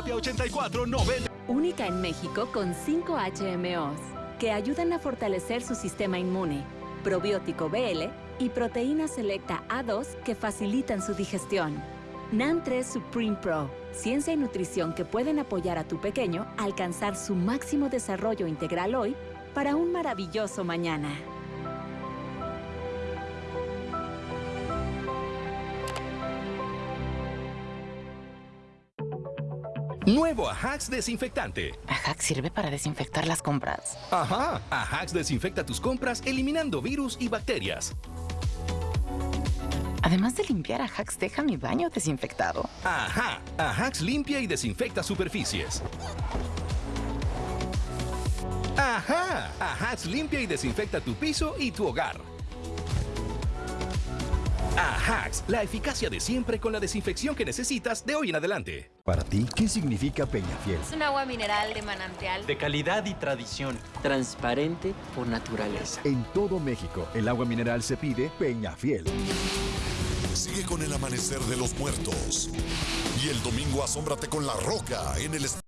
Terapia 8490. Única en México con 5 HMOs que ayudan a fortalecer su sistema inmune, probiótico BL y proteína selecta A2 que facilitan su digestión. NAN3 Supreme Pro, ciencia y nutrición que pueden apoyar a tu pequeño a alcanzar su máximo desarrollo integral hoy para un maravilloso mañana. Nuevo Ajax desinfectante. ¿Ajax sirve para desinfectar las compras? Ajá, Ajax desinfecta tus compras eliminando virus y bacterias. Además de limpiar, Ajax deja mi baño desinfectado. Ajá, Ajax limpia y desinfecta superficies. Ajá, Ajax limpia y desinfecta tu piso y tu hogar. Ajax, la eficacia de siempre con la desinfección que necesitas de hoy en adelante. Para ti, ¿qué significa Peñafiel? Es un agua mineral de manantial. De calidad y tradición. Transparente por naturaleza. En todo México, el agua mineral se pide Peñafiel. Sigue con el amanecer de los muertos. Y el domingo asómbrate con la roca en el estadio.